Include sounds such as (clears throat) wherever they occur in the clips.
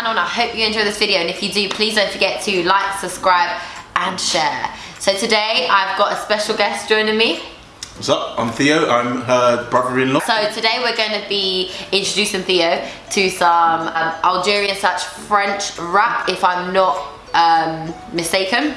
channel and I hope you enjoy this video and if you do please don't forget to like, subscribe and share. So today I've got a special guest joining me. What's up? I'm Theo. I'm her brother-in-law. So today we're going to be introducing Theo to some um, Algerian slash French rap if I'm not um, mistaken.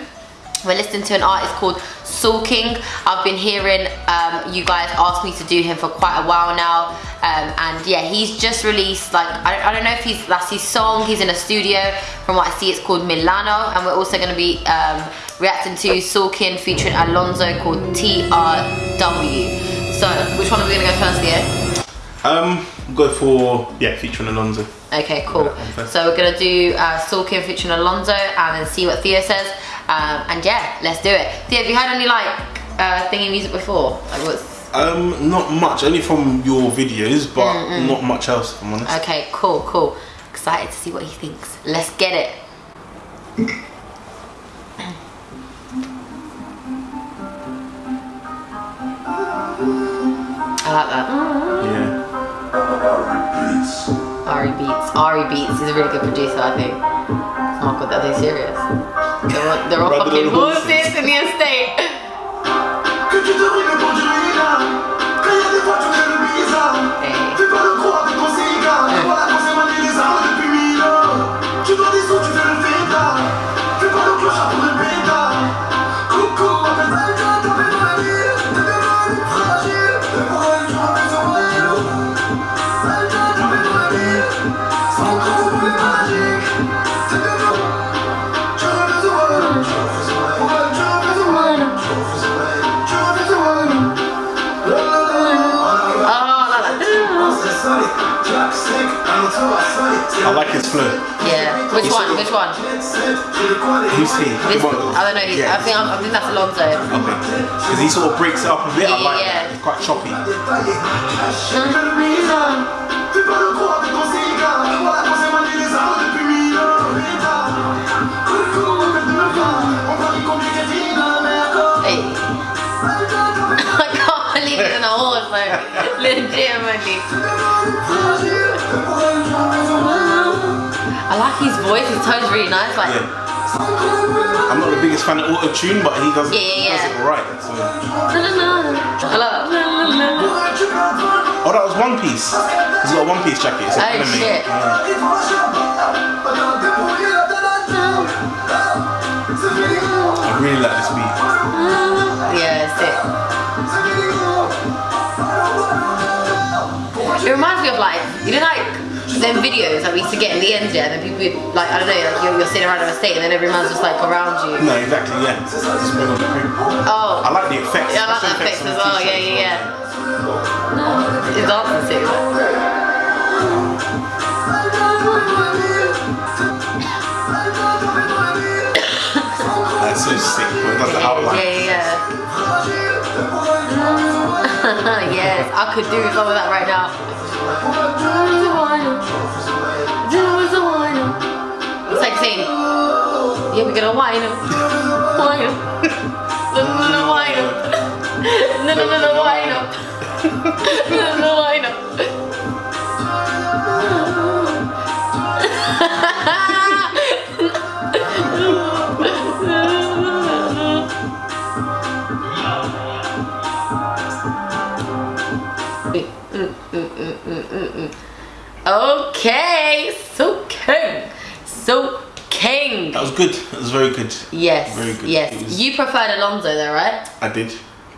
We're listening to an artist called Soolking. I've been hearing um, you guys ask me to do him for quite a while now. Um, and yeah, he's just released like, I don't, I don't, know if he's, that's his song. He's in a studio. From what I see, it's called Milano. And we're also gonna be um, reacting to Soolking featuring Alonzo called TRW. So which one are we gonna go first, Theo? Um, go for, yeah, featuring Alonzo. Okay, cool. So we're gonna do uh, Soolking featuring Alonzo and then see what Theo says. Um, and yeah, let's do it. Theo, have you heard any like uh, thingy music before? Like what's Um, not much, only from your videos, but mm -mm. not much else, if I'm honest. Okay, cool, cool. Excited to see what he thinks. Let's get it. (clears throat) I like that. Yeah. Ari Beats. Ari Beats. He's a really good producer, I think. Oh my god, that they serious. They're all, they're all fucking horses in the estate. I like his flow. Yeah. Which one? Which one? Who's he? This, I don't know. Yeah. I think I think that's Alonzo. Okay. Because he sort of breaks it up a bit. Yeah, I like yeah. that. It's quite choppy. Hey. Legitimately. I like his voice. His tone's really nice. Like. Yeah. I'm not the biggest fan of auto tune, but he does, Yeah, yeah, does it alright. So. Hello. Oh, that was One Piece. He's got a One Piece jacket. It's an Oh, anime. shit. I really like this beat. Yeah, it's it. It reminds me of like, you know like them videos that we used to get in the end yeah, and then people would, like, I don't know, like you're, you're sitting around in a state and then everyone's just like around you. No, exactly, yeah. It's on. Oh. I like the effects. Yeah, I like the effects on as well, yeah, yeah, yeah. It's dancing too. That's so sick. But it does the outline. Yeah, yeah, yeah. (laughs) yes, I could do some of that right now. It's like saying, yeah, we're gonna wine him. Wine him. (laughs) No, no, no, wine him. (laughs) No, no, no, wine him. No, no, wine him. Okay, Soolking, so king. That was good. That was very good. Yes, Very good. Yes. was- You preferred Alonzo though, right? I did.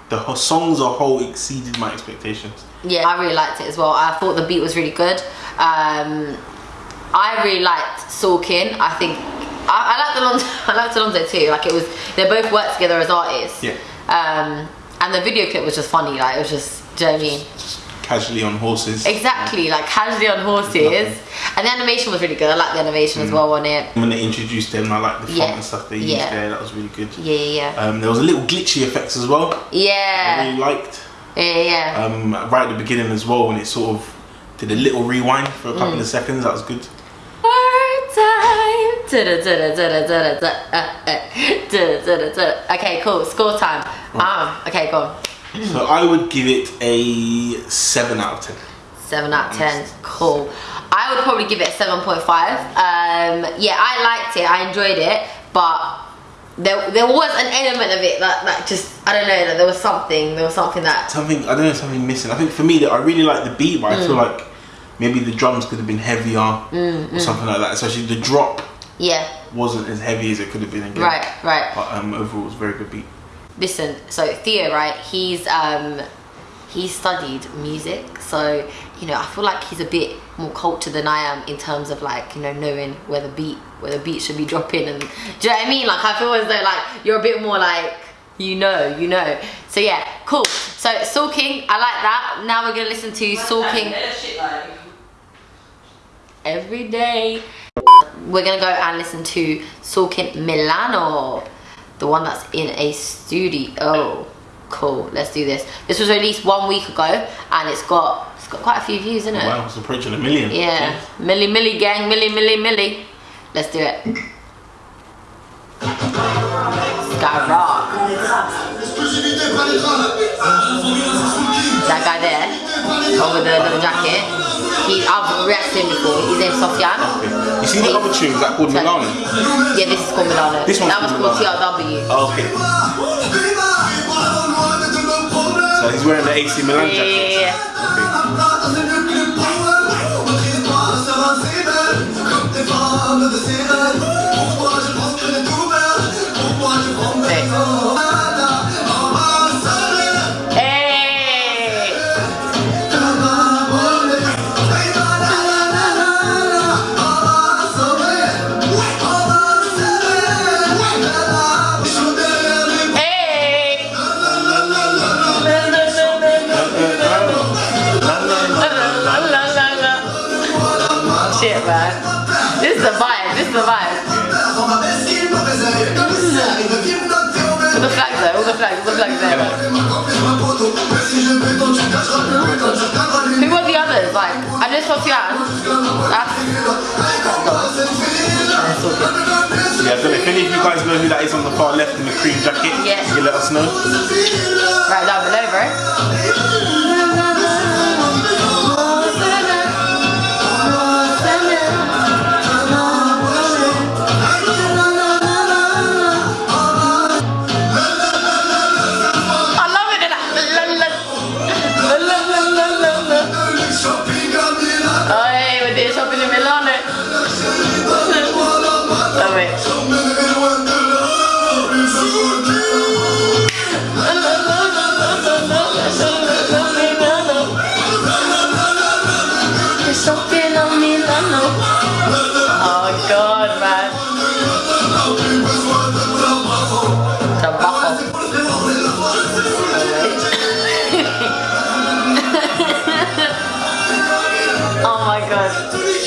The songs as a whole exceeded my expectations. Yeah, I really liked it as well. I thought the beat was really good. Um, I really liked Soolking. I think I, I liked Alonzo. (laughs) I liked Alonzo too. Like it was, they both worked together as artists. Yeah. Um, and the video clip was just funny. Like it was just, do you know what I mean? Casually on horses. Exactly, like casually on horses. And the animation was really good. I like the animation as well on it. When they introduced them, I like the font Yeah. and stuff they used Yeah. there. That was really good. Yeah, yeah, yeah. Um, there was a little glitchy effects as well. Yeah. I really liked. yeah, yeah. Um, right at the beginning as well, when it sort of did a little rewind for a couple Mm. of seconds. That was good. Okay, cool. Score time. Um, okay, go on. So I would give it a seven out of ten. Seven out of ten. Cool. I would probably give it a seven point five. Um, yeah, I liked it. I enjoyed it, but there there was an element of it that that just I don't know that there was something there was something that Something I don't know, something missing. I think for me, that I really like the beat, but I Mm. feel like maybe the drums could have been heavier or something like that. Especially the drop yeah wasn't as heavy as it could have been again. right right. But um, overall, it was a very good beat. Listen so theo right he's um he studied music so you know i feel like he's a bit more cultured than i am in terms of like you know knowing where the beat where the beat should be (laughs) dropping and do you know what i mean? Like i feel as though like you're a bit more like you know you know. So yeah cool. So Soolking i like that. Now we're gonna listen to Soolking. Every day. We're gonna go and listen to Soolking Milano, the one that's in a studio. Oh cool, let's do this. This was released one week ago, and it's got it's got quite a few views, isn't it? Wow, it's approaching a million. Yeah, milli milli gang, milli milli milli. Let's do it. Skyrock. That guy there, over the little jacket. He, I've reacted to him before. His name's Sofiane. Okay. You see the other tunes that called Milano? Yeah, this is called Milano. This one's that was called TRW. Oh, okay. So he's wearing the AC Milan Yeah, jacket. yeah, yeah. Okay. Hey. The flags. All the flags there. Who were the others? Like, I just Sofiane. That's. Yeah, I if any of you guys know who that is on the far left in the cream jacket. Yeah. You let us know. Right down below, bro. Oh my God.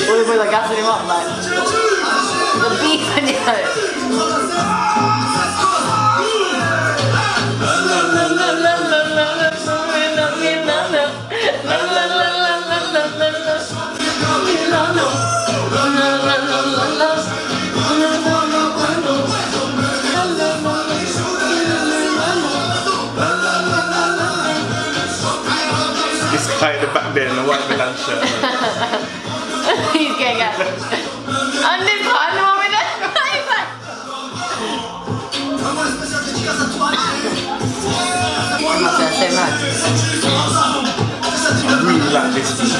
We're, we're like gassing him up, man. The beat in. This guy in the back there in the white Milan shirt. He's getting out. And this one, oh, the one with the he's like, I'm not gonna say much. I really like this beat.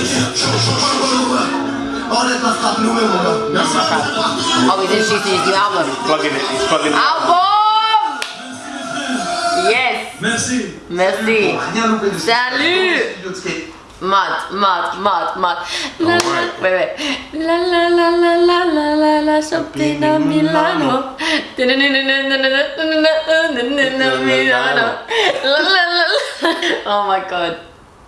Oh, he's introducing his new album. Plugging it, he's plugging it. Album! Yes! Merci. Merci. Rien loupé de Salut. Studio de skate. Mad, mad, mad, mad. La, la, wait, wait. La la la la la la la la shopping a Milano. Milano. La la la la. (laughs) Oh my god.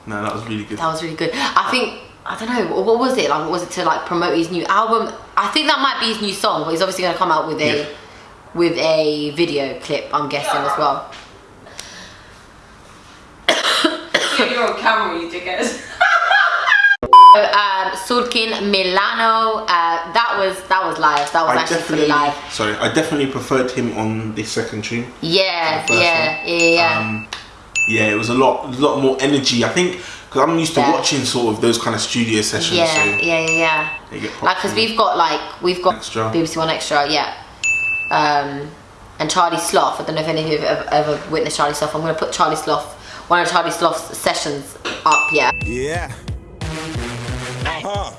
No, that was really good. That was really good. I think I don't know what was it like. Was it to like promote his new album? I think that might be his new song, but he's obviously gonna come out with a Yeah. with a video clip. I'm guessing as well. You're on camera, you dickhead. (laughs) Um, Soolking Milano. Uh, that was that was live. That was I actually live. sorry, I definitely preferred him on this second tune. Yeah, yeah, yeah, yeah. Um, yeah, it was a lot, a lot more energy. I think because I'm used to Yeah. watching sort of those kind of studio sessions. Yeah, so yeah, yeah, yeah. Like, because we've got like we've got Extra. BBC One Extra, yeah. Um, and Charlie Sloth. I don't know if any of you have ever, ever witnessed Charlie Sloth. I'm gonna put Charlie Sloth, one of Charlie Sloth's sessions up. Yeah. Yeah. Uh-huh.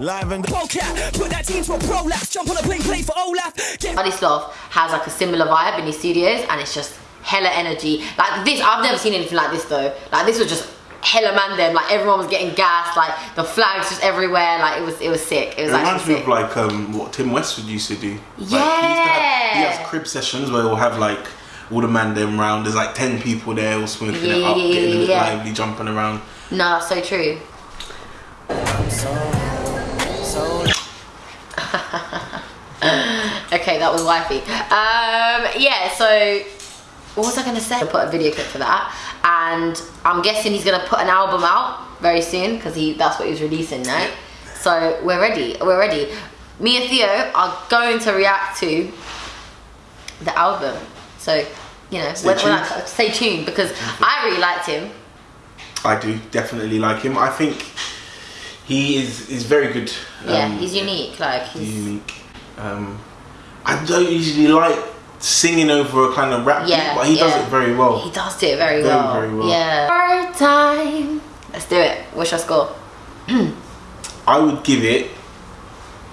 Live in the Polecat, put that team to a prolapse, jump on a plane, play for Olaf. Get Charlie Sloth has like a similar vibe in his studios, and it's just hella energy. Like this, I've never seen anything like this though. Like this was just hella man them. Like everyone was getting gassed. Like the flags just everywhere. Like it was, it was sick. It was It reminds me sick. of like um, what Tim Westwood used to do. Like, he, used to Yeah. have, he has crib sessions where he'll have like all the man them round. There's like ten people there, all smoking it up, yeah, yeah, getting a bit yeah. lively, jumping around. No, that's so true. (laughs) okay, that was wifey. Um, yeah, so what was I gonna say? I put a video clip for that, and I'm guessing he's gonna put an album out very soon because he that's what he was releasing, right? So we're ready. We're ready. Me and Theo are going to react to the album. So you know, Stay when, when I, tuned. stay tuned because I really liked him. I do definitely like him. I think he is is very good. Yeah, Um, he's unique. Like he's unique. Um, I don't usually like singing over a kind of rap, beat, but he does it very well. He does do it very, Very, well. very well. Yeah. Hard time. Let's do it. What's your score? (clears throat) I would give it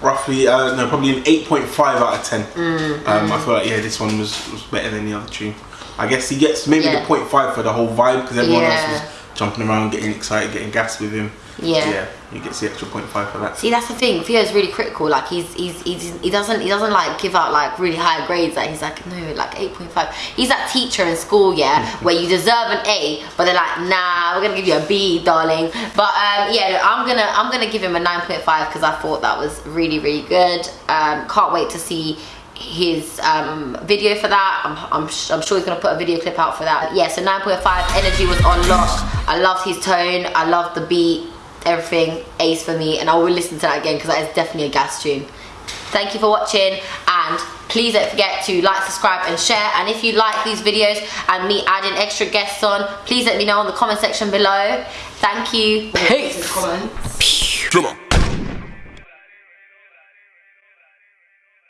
roughly, uh, no, probably an 8.5 out of 10. Mm, um, I feel like, yeah, this one was, was better than the other tune. I guess he gets maybe Yeah. the 0.5 for the whole vibe because everyone Yeah. else was jumping around, getting excited, getting gassed with him. Yeah. Yeah, he gets the extra 0.5 for that. See, that's the thing. Theo's really critical. Like he's, he's he's he doesn't he doesn't like give out like really high grades. Like he's like no, like eight point five. He's that teacher in school, yeah, (laughs) where you deserve an A, but they're like, nah, we're gonna give you a B, darling. But um, yeah, I'm gonna I'm gonna give him a nine point five because I thought that was really really good. Um, can't wait to see his um, video for that. I'm, I'm, sh- I'm sure he's gonna put a video clip out for that. Yeah, so 9.5 energy was on lock. I loved his tone. I loved the beat, everything. Ace for me, and I will listen to that again because that is definitely a gas tune. Thank you for watching, and please don't forget to like, subscribe, and share. And if you like these videos and me adding extra guests on, please let me know in the comment section below. Thank you. Peace. Comments. Come on.